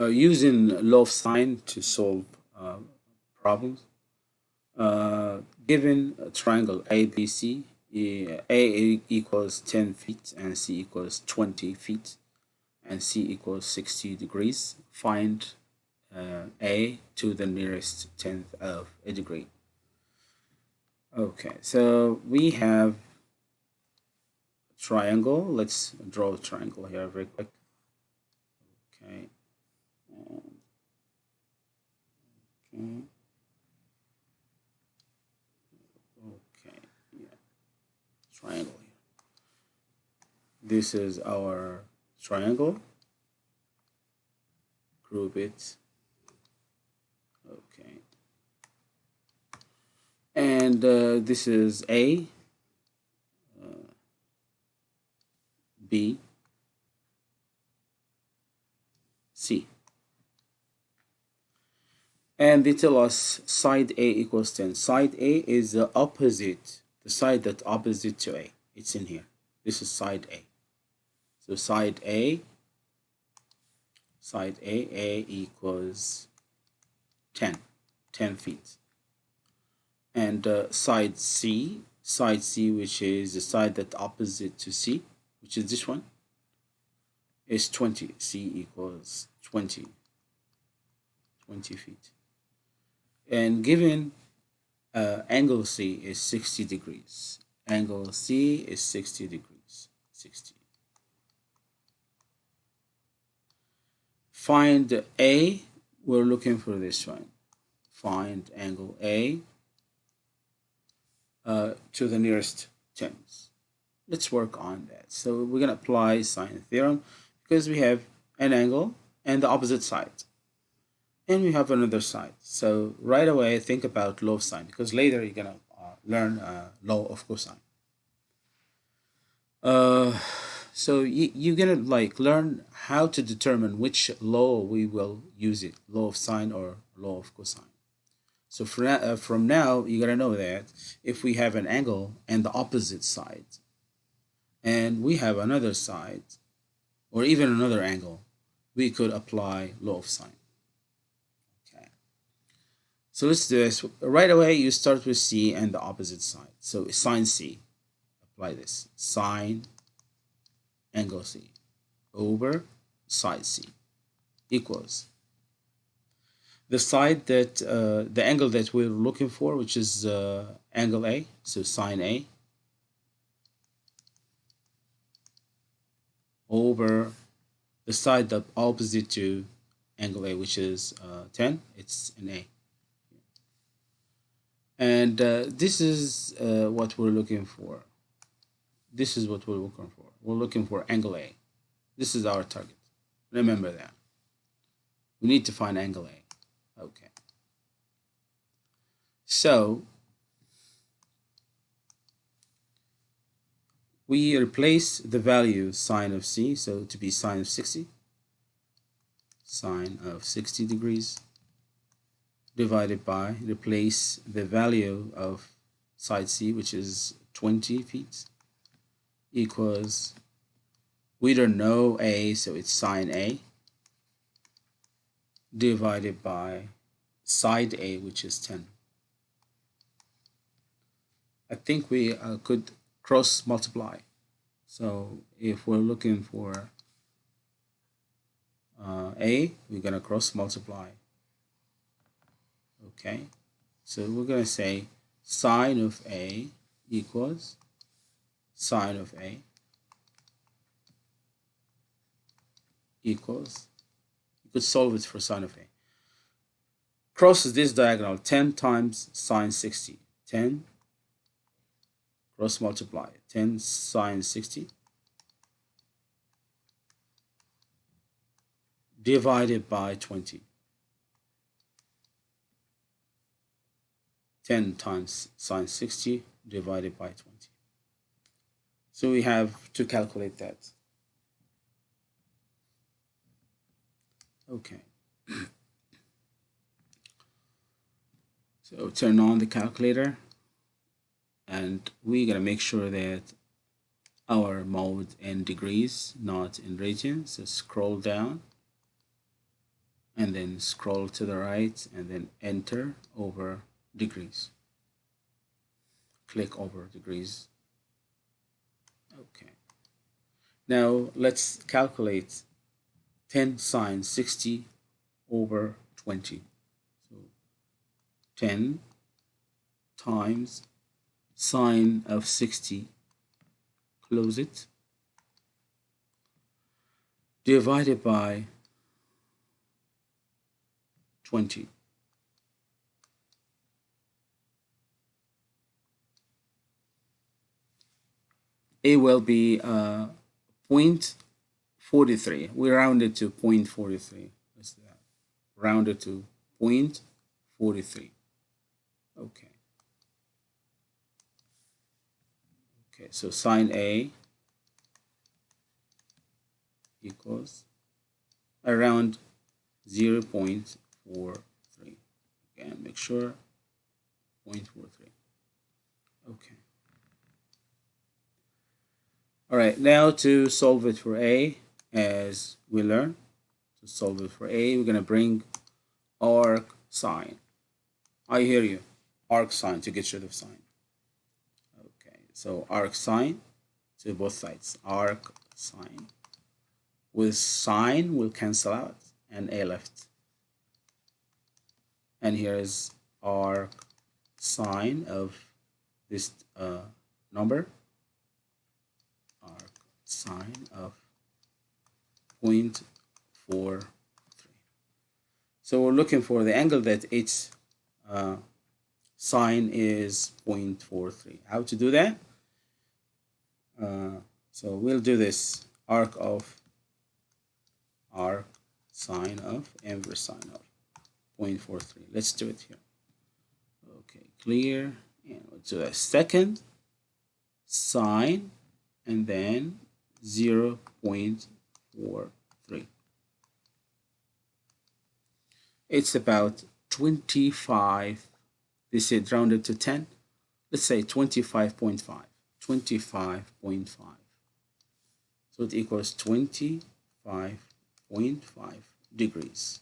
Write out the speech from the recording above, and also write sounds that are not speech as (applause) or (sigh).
uh, using law of sine to solve uh, problems. Uh, given a triangle ABC, A equals 10 feet and C equals 20 feet and C equals 60 degrees, find uh, A to the nearest tenth of a degree. Okay, so we have a triangle. Let's draw a triangle here very quick. Okay. Okay. Okay, yeah. Triangle here. This is our triangle. Group it. Okay. And uh, this is A, uh, B, C and they tell us side A equals 10. Side A is the opposite, the side that opposite to A. It's in here. This is side A. So side A, side A, A equals 10, 10 feet. And uh, side C, side C, which is the side that opposite to C, which is this one, is 20. C equals 20, 20 feet and given uh, angle C is 60 degrees. Angle C is 60 degrees. 60. Find A. We're looking for this one. Find angle A uh, to the nearest tens. Let's work on that. So we're going to apply sine theorem because we have an angle and the opposite side and we have another side. So right away, think about law of sine because later you're gonna uh, learn uh, law of cosine. Uh, so you, you're gonna like learn how to determine which law we will use it, law of sine or law of cosine. So for, uh, from now, you gotta know that if we have an angle and the opposite side, and we have another side, or even another angle, we could apply law of sine. So let's do this. Right away, you start with C and the opposite side. So sine C. Apply this. Sine angle C over side C equals the side that uh, the angle that we're looking for, which is uh, angle A, so sine A over the side that opposite to angle A, which is uh, 10, it's an A and uh, this is uh, what we're looking for. This is what we're looking for. We're looking for angle A. This is our target. Remember that. We need to find angle A. Okay. So we replace the value sine of C so to be sine of 60 sine of 60 degrees divided by, replace the value of side C, which is 20 feet, equals, we don't know A, so it's sine A, divided by side A, which is 10. I think we uh, could cross multiply. So if we're looking for uh, A, we're going to cross multiply okay. So we're going to say sine of a equals sine of a equals you could solve it for sine of a. Crosses this diagonal 10 times sine 60 10 cross multiply. 10 sine 60 divided by 20 10 times sine 60 divided by 20. So we have to calculate that. Okay. (clears throat) so turn on the calculator and going to make sure that our mode in degrees, not in radians. So scroll down and then scroll to the right and then enter over degrees. Click over degrees. Okay. Now let's calculate 10 sine 60 over 20 so 10 times sine of 60 close it. Divided by 20 it will be uh, 0.43 we rounded to 0.43 What's that? Rounded to 0.43 okay. Okay so sine A equals around 0 0.43 again make sure 0.43 okay all right now to solve it for a as we learn. To solve it for a we're going to bring arc sine I hear you. Arc sine to get rid of sine okay so arc sine to both sides. Arc sine with sine will cancel out and a left. And here is arc sine of this uh, number sine of 0.43 so we're looking for the angle that its uh, sine is 0.43 how to do that? Uh, so we'll do this arc of arc sine of inverse sine of 0.43 let's do it here. Okay clear. And we'll do a second sine and then 0 0.43 it's about 25 this is rounded to 10 let's say 25.5 25.5 so it equals 25.5 degrees